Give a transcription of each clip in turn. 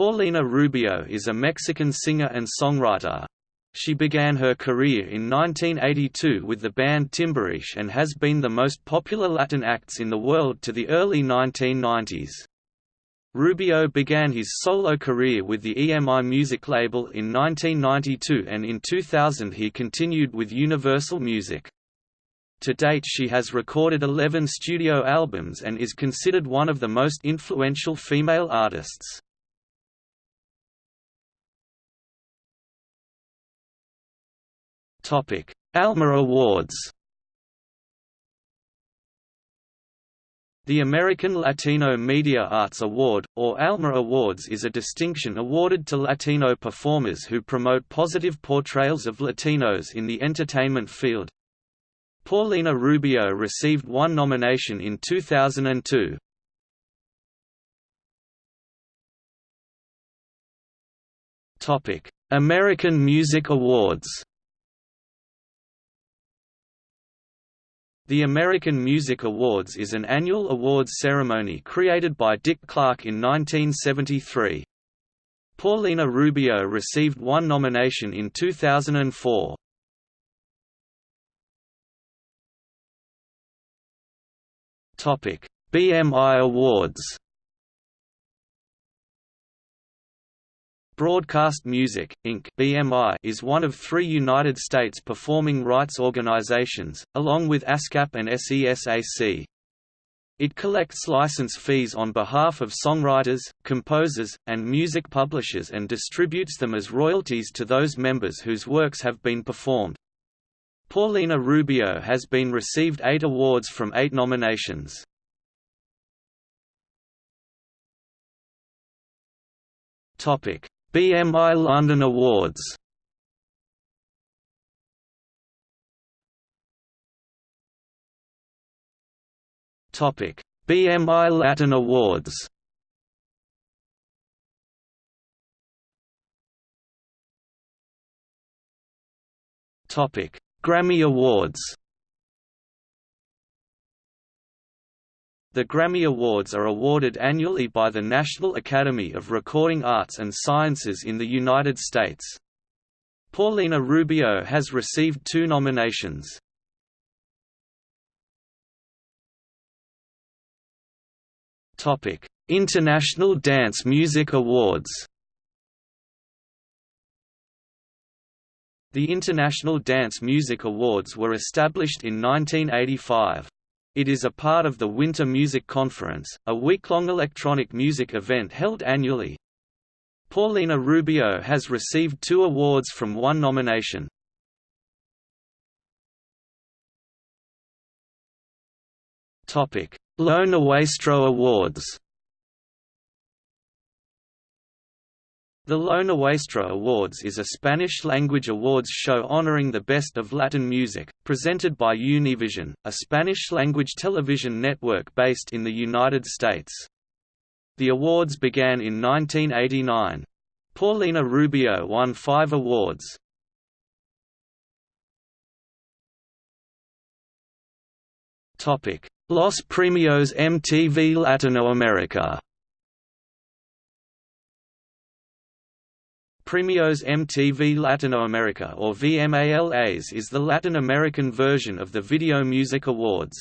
Paulina Rubio is a Mexican singer and songwriter. She began her career in 1982 with the band Timbiriche and has been the most popular Latin acts in the world to the early 1990s. Rubio began his solo career with the EMI music label in 1992 and in 2000 he continued with Universal Music. To date she has recorded 11 studio albums and is considered one of the most influential female artists. Topic: Alma Awards. The American Latino Media Arts Award, or ALMA Awards is a distinction awarded to Latino performers who promote positive portrayals of Latinos in the entertainment field. Paulina Rubio received one nomination in 2002. American Music Awards The American Music Awards is an annual awards ceremony created by Dick Clark in 1973. Paulina Rubio received one nomination in 2004. BMI Awards Broadcast Music, Inc. (BMI) is one of three United States performing rights organizations, along with ASCAP and SESAC. It collects license fees on behalf of songwriters, composers, and music publishers and distributes them as royalties to those members whose works have been performed. Paulina Rubio has been received eight awards from eight nominations. Topic BMI London Awards Topic: BMI Latin Awards. Topic: Grammy Awards. The Grammy Awards are awarded annually by the National Academy of Recording Arts and Sciences in the United States. Paulina Rubio has received two nominations. International Dance Music Awards The International Dance Music Awards were established in 1985. It is a part of the Winter Music Conference, a week-long electronic music event held annually. Paulina Rubio has received two awards from one nomination. Lo Nuestro Awards The Lo Nuestro Awards is a Spanish-language awards show honoring the best of Latin music, presented by Univision, a Spanish-language television network based in the United States. The awards began in 1989. Paulina Rubio won five awards. Los Premios MTV Latinoamerica Premios MTV Latinoamerica or VMALAs is the Latin American version of the Video Music Awards.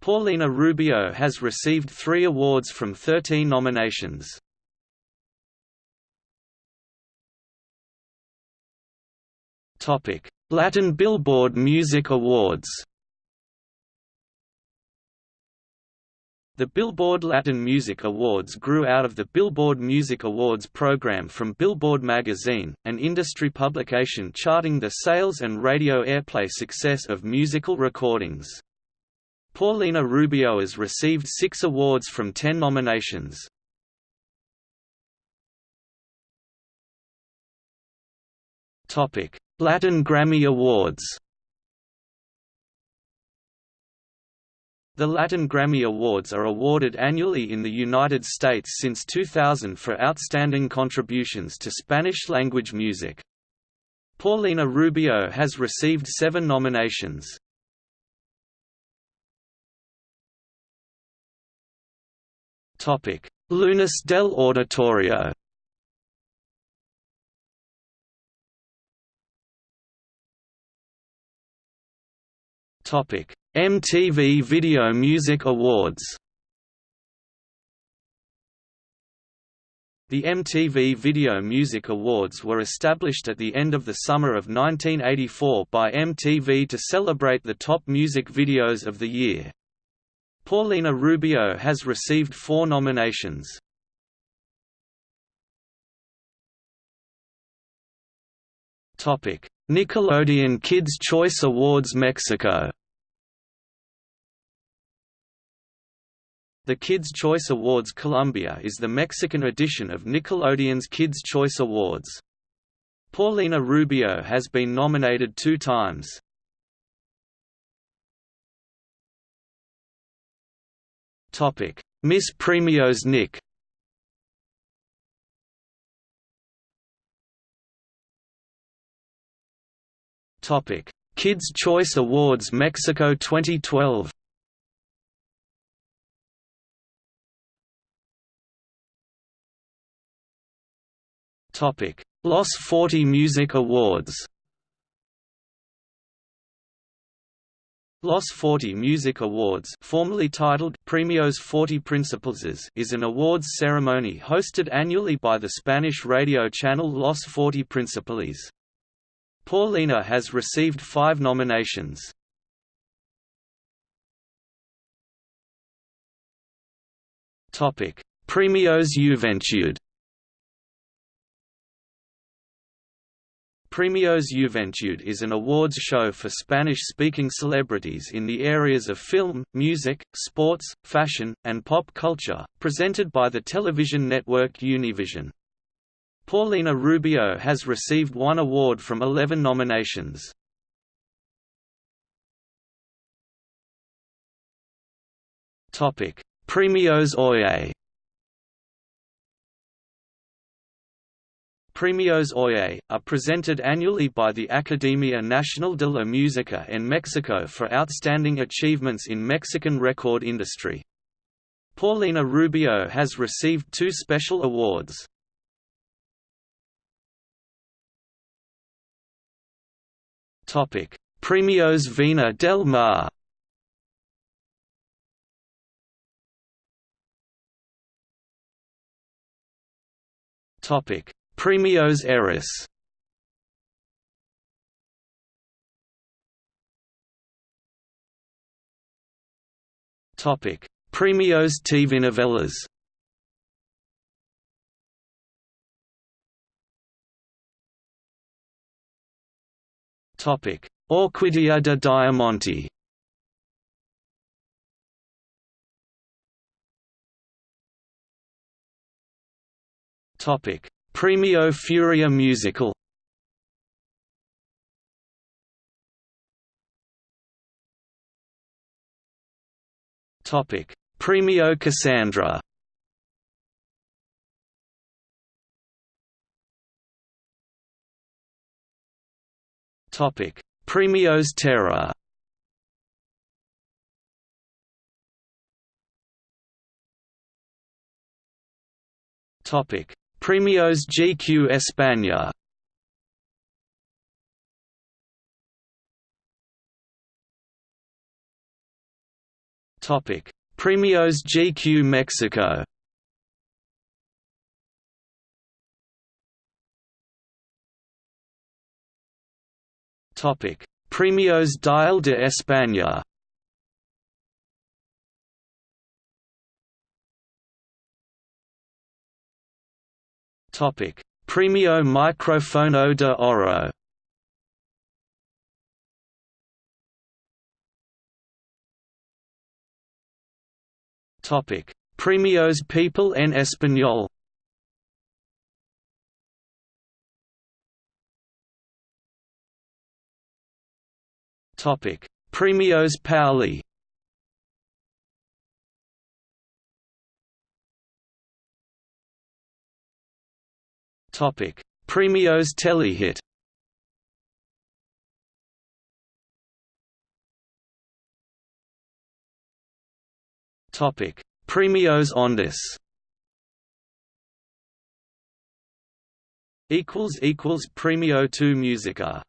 Paulina Rubio has received three awards from 13 nominations. Latin Billboard Music Awards The Billboard Latin Music Awards grew out of the Billboard Music Awards program from Billboard magazine, an industry publication charting the sales and radio airplay success of musical recordings. Paulina Rubio has received six awards from ten nominations. Latin Grammy Awards The Latin Grammy Awards are awarded annually in the United States since 2000 for outstanding contributions to Spanish-language music. Paulina Rubio has received seven nominations. Lunas del Auditorio topic MTV Video Music Awards The MTV Video Music Awards were established at the end of the summer of 1984 by MTV to celebrate the top music videos of the year. Paulina Rubio has received four nominations. Nickelodeon Kids' Choice Awards Mexico The Kids' Choice Awards Colombia is the Mexican edition of Nickelodeon's Kids' Choice Awards. Paulina Rubio has been nominated two times. Miss Premios Nick Kids' Choice Awards Mexico 2012 Los 40 Music Awards Los 40 Music Awards formerly titled Premios 40 Principales is an awards ceremony hosted annually by the Spanish radio channel Los 40 Principales. Paulina has received five nominations. Premios Juventud Premios Juventud is an awards show for Spanish-speaking celebrities in the areas of film, music, sports, fashion, and pop culture, presented by the television network Univision. Paulina Rubio has received one award from 11 nominations. Premios Oye Premios Oye, are presented annually by the Academia Nacional de la Música en Mexico for outstanding achievements in Mexican record industry. Paulina Rubio has received two special awards. Premios Vina del Mar Topic Premios Eres Topic: Premios Tvnovelas. Topic: Orquídea de Diamante. Topic: Premio Furia Musical Topic: Premio Casandra. Topic: Premios Terra. Topic: Premios GQ España Topic: Premios GQ Mexico. Topic: Premios Dial de España. Topic: Premio Microfono de Oro. Topic: Premios People en Español. Topic: Premios Paoli. Topic: Premios Telehit. Topic: Premios Ondas. Equals equals Premio 2 Musica